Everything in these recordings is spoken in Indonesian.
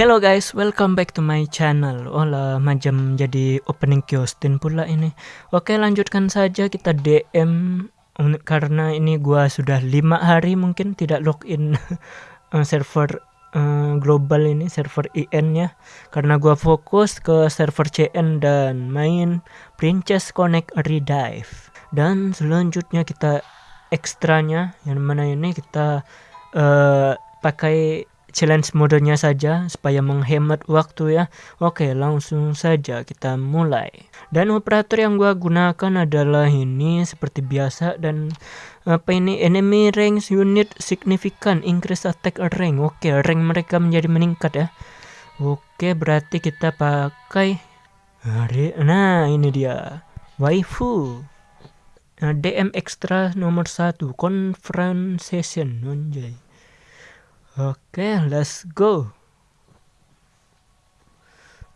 Hello guys, welcome back to my channel. Oh lah, macam jadi opening kiostin pula ini. Oke, lanjutkan saja kita DM karena ini gua sudah lima hari mungkin tidak login uh, server uh, global ini, server IN ya. Karena gua fokus ke server CN dan main Princess Connect Redive. Dan selanjutnya kita ekstranya yang mana ini kita uh, pakai challenge modenya saja supaya menghemat waktu ya. Oke, langsung saja kita mulai. Dan operator yang gua gunakan adalah ini seperti biasa dan apa ini enemy range unit signifikan increase attack rank. Oke, rank mereka menjadi meningkat ya. Oke, berarti kita pakai Nah, ini dia. Waifu. Nah, DM extra nomor satu confrontation anjay. Oke, let's go.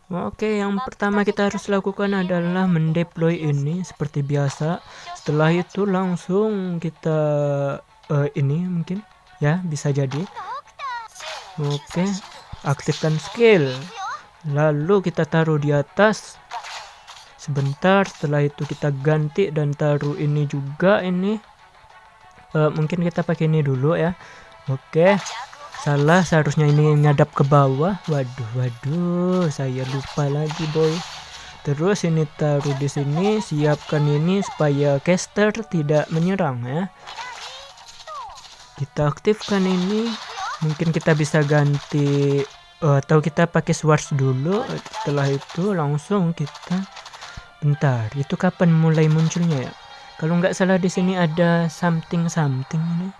Oke, yang pertama kita harus lakukan adalah mendeploy ini seperti biasa. Setelah itu langsung kita uh, ini mungkin ya bisa jadi. Oke, aktifkan skill. Lalu kita taruh di atas. Sebentar, setelah itu kita ganti dan taruh ini juga ini. Uh, mungkin kita pakai ini dulu ya. Oke. Okay. Salah seharusnya ini ngadap ke bawah. Waduh, waduh, saya lupa lagi, boy. Terus ini taruh di sini, siapkan ini supaya caster tidak menyerang ya. Kita aktifkan ini. Mungkin kita bisa ganti uh, atau kita pakai swords dulu. Setelah itu langsung kita bentar. Itu kapan mulai munculnya ya? Kalau nggak salah di sini ada something something ini.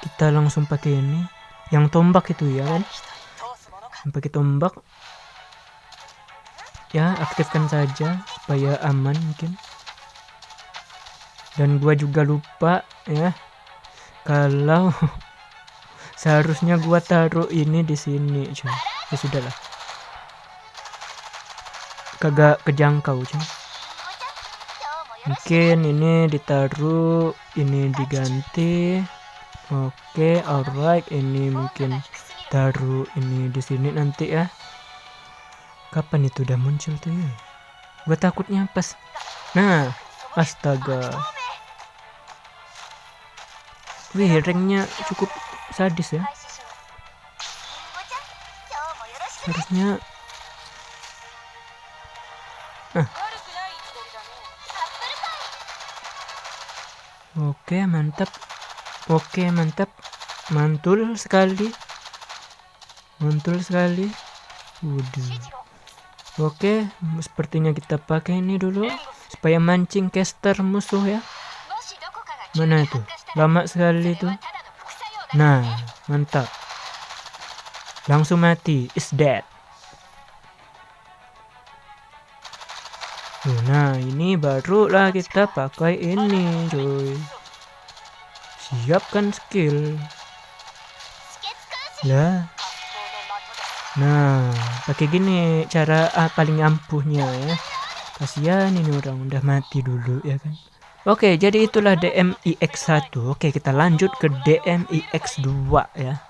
Kita langsung pakai ini yang tombak itu ya kan? Pakai tombak. Ya aktifkan saja supaya aman mungkin. Dan gua juga lupa ya. Kalau seharusnya gua taruh ini di sini cuy. Ya sudahlah kagak kejangkau cuy. Mungkin ini ditaruh ini diganti Oke, alright. Ini mungkin taruh ini di sini nanti ya. Kapan itu udah muncul tuh ya? Gue takutnya pas. Nah, astaga. Wih, ranknya cukup sadis ya. Harusnya. Ah. Oke, mantap. Oke mantap. Mantul sekali. Mantul sekali. Waduh. Oke sepertinya kita pakai ini dulu supaya mancing caster musuh ya. Mana itu? Lama sekali itu. Nah mantap. Langsung mati. Is dead. Nah ini barulah kita pakai ini cuy siapkan skill ya nah pakai gini cara ah, paling ampuhnya ya kasihan ini orang udah mati dulu ya kan Oke, jadi itulah DMIX1. Oke, kita lanjut ke DMIX2 ya.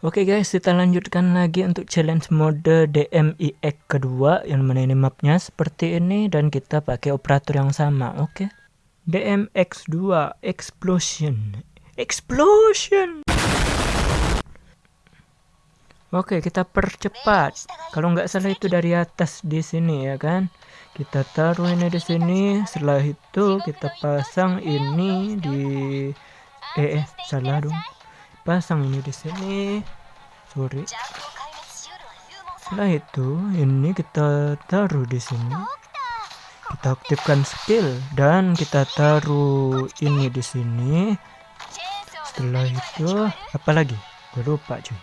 Oke guys, kita lanjutkan lagi untuk challenge mode DMIX kedua yang mana ini mapnya seperti ini dan kita pakai operator yang sama. Oke. DMX2 Explosion Explosion. Oke, kita percepat. Kalau nggak salah itu dari atas di sini ya kan. Kita taruh ini di sini. Setelah itu kita pasang ini di eh, eh salah dong. Pasang ini di sini. Sorry. Setelah itu ini kita taruh di sini. Kita aktifkan skill dan kita taruh ini di sini setelah itu apa lagi? Gue lupa cuy.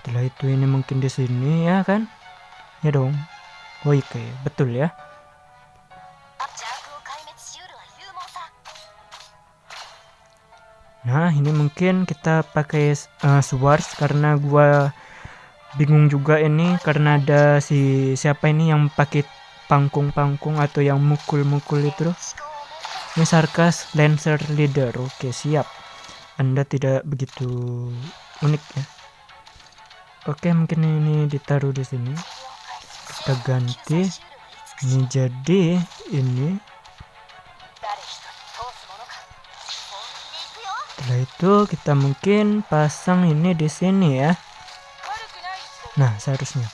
Setelah itu ini mungkin di sini ya kan? Ya dong. Oh iya betul ya. Nah ini mungkin kita pakai uh, swords karena gua bingung juga ini karena ada si siapa ini yang pakai pangkung-pangkung atau yang mukul-mukul itu ini sarkas Lancer Leader. Oke, siap. Anda tidak begitu unik ya. oke mungkin ini ditaruh di sini. Kita ganti. Ini jadi ini. Setelah itu kita mungkin pasang ini di sini ya. Nah seharusnya.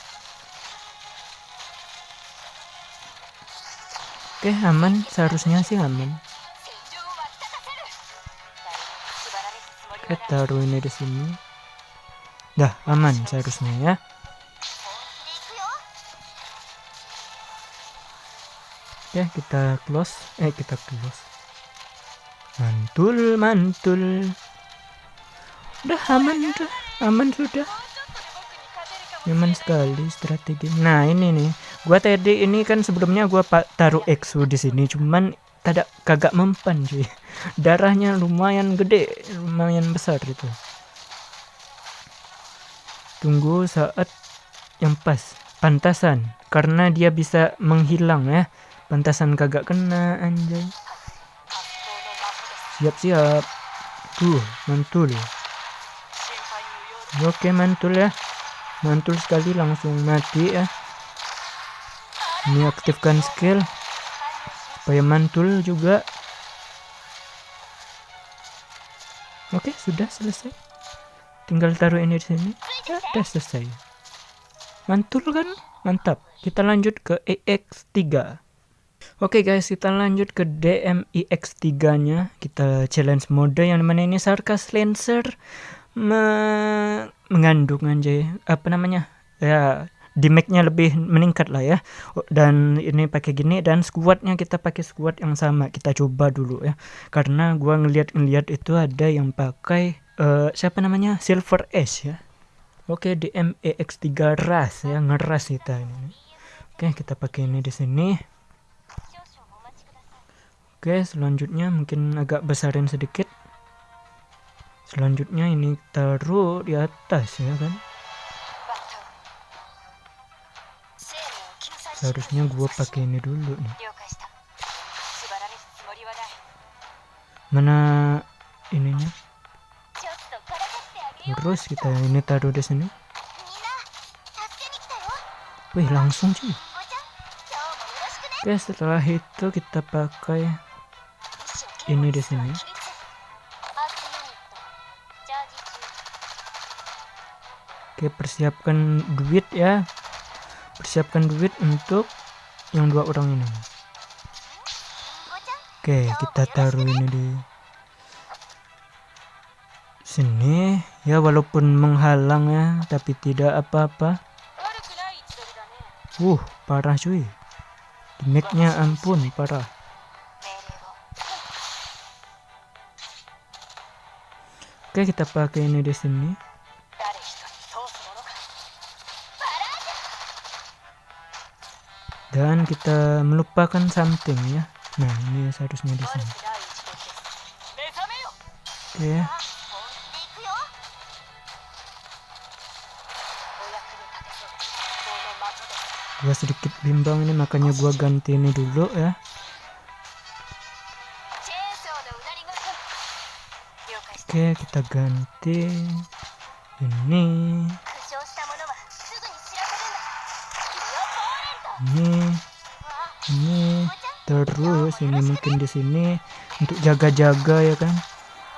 Oke aman. Seharusnya sih aman taruh ini di sini. Dah aman seharusnya ya. Oke kita close. Eh kita close. Mantul mantul. Udah aman udah. Aman sudah. Nyaman sekali strategi. Nah ini nih. Gua tadi ini kan sebelumnya gua taruh exo di sini. Cuman tidak kagak mempan cuy. Darahnya lumayan gede lumayan besar itu. Tunggu saat yang pas. Pantasan karena dia bisa menghilang ya. Pantasan kagak kena anjay. Siap-siap tuh mantul. Oke mantul ya. Mantul sekali langsung mati ya. Ini aktifkan skill supaya mantul juga. Oke sudah selesai. Tinggal taruh ini di sini. Ya udah selesai. Mantul kan? Mantap. Kita lanjut ke EX3 Oke okay guys, kita lanjut ke DMIX3 nya. Kita challenge mode yang mana ini? Sarkas Lancer me mengandung anjay. Apa namanya? Ya, damage-nya lebih meningkat lah ya. Dan ini pakai gini dan squadnya kita pakai squad yang sama. Kita coba dulu ya. Karena gua ngeliat-ngeliat itu ada yang pakai uh, siapa namanya? Silver S ya. Oke, okay, DMEX3 ras ya, ngeras kita ini. Oke, okay, kita pakai ini di sini. Oke selanjutnya mungkin agak besarin sedikit selanjutnya ini taruh di atas ya kan seharusnya gua pakai ini dulu nih. Mana ininya? Terus kita ini taruh di sini. Wih langsung sih oke setelah itu kita pakai ini di sini. Oke persiapkan duit ya persiapkan duit untuk yang dua orang ini. Oke kita taruh ini di sini. Ya walaupun menghalang ya tapi tidak apa-apa. Uh parah cuy. Damage-nya ampun parah. Oke, kita pakai ini di sini. Dan kita melupakan something ya. Nah, ini seharusnya di sini. Oke. Gua sedikit bimbang ini makanya gua ganti ini dulu ya. Oke, kita ganti ini. Ini ini terus ini mungkin di sini untuk jaga-jaga ya kan.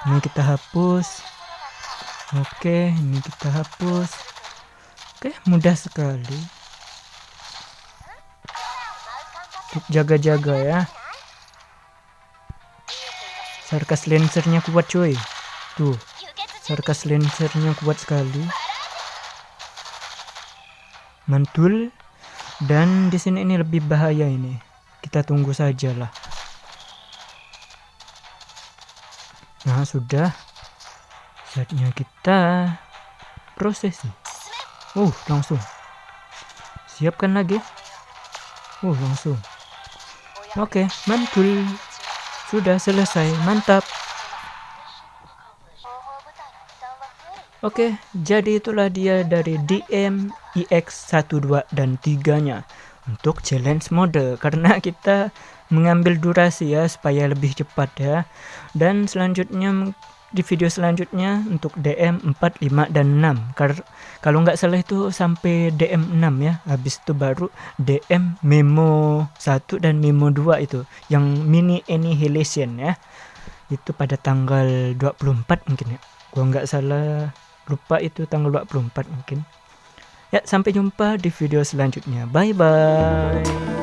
Ini kita hapus. Oke, ini kita hapus. Oke, mudah sekali. Untuk jaga-jaga ya. Sarkas lensernya kuat cuy. Tuh, sarkas lancernya kuat sekali. Mantul. Dan di sini ini lebih bahaya ini. Kita tunggu saja lah. Nah, sudah. Saatnya kita prosesi. Uh, langsung. Siapkan lagi. Uh, langsung. Oke, mantul. Sudah selesai. Mantap. Oke, jadi itulah dia dari DM IX12 dan 3-nya untuk challenge mode karena kita mengambil durasi ya supaya lebih cepat ya. Dan selanjutnya di video selanjutnya untuk DM 4, 5, dan 6 Kar kalau nggak salah itu sampai DM 6 ya. Habis itu baru DM memo 1 dan memo 2 itu. Yang mini annihilation ya. Itu pada tanggal 24 mungkin ya. Gua nggak salah lupa itu tanggal 24 mungkin. Ya sampai jumpa di video selanjutnya. Bye bye